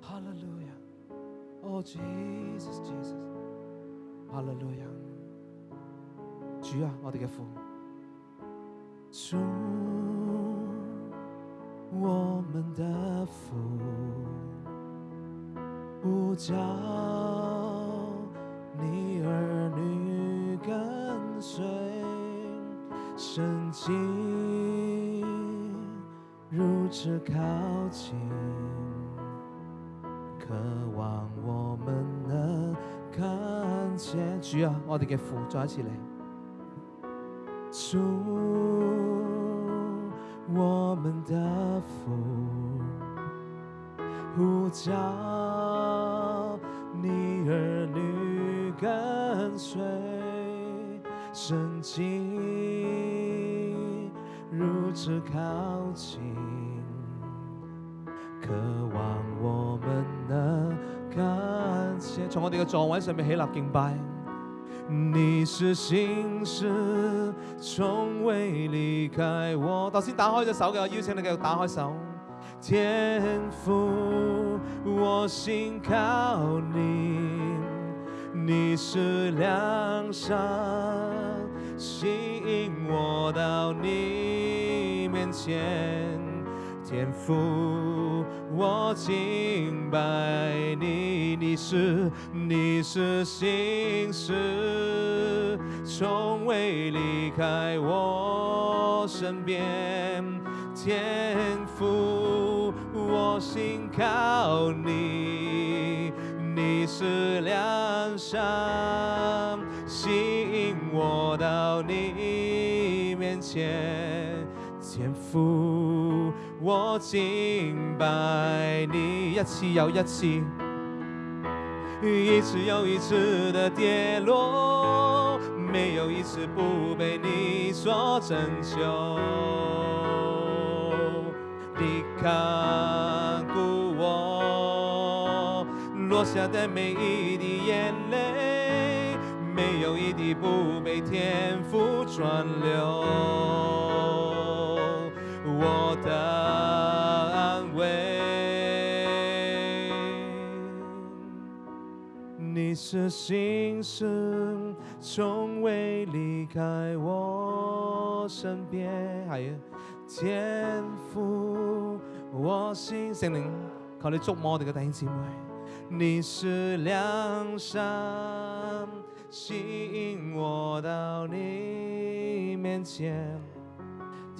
l l e l u j e s u s j e s u s Hallelujah. 主啊，我哋嘅父，主，我们的父，呼叫你儿女跟随，圣经如此靠近。渴望我们能看见主啊，我哋嘅父，再一次嚟，主我们的父，呼叫你儿女跟随，神经如此靠近，渴望我们。能看见，从我哋嘅座位上面起立敬拜。你是心事，从未离开我。头先打开咗手嘅，我邀请你继续打开手。天赋我心靠你，你是良善，吸引我到你面前。天赋，我敬拜你，你是，你是心事，从未离开我身边。天赋，我心靠你，你是良善，吸引我到你面前。天赋。我敬拜你一次又一次，一次又一次的跌落，没有一次不被你所拯救。你看顾我落下的每一滴眼泪，没有一滴不被天父转流。我的安慰，你是心声，从未离开我身边。哎呀，天赋，我心心灵。求你触摸我哋嘅弟兄姊妹。你是良善，吸引我到你面前。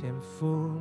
天赋。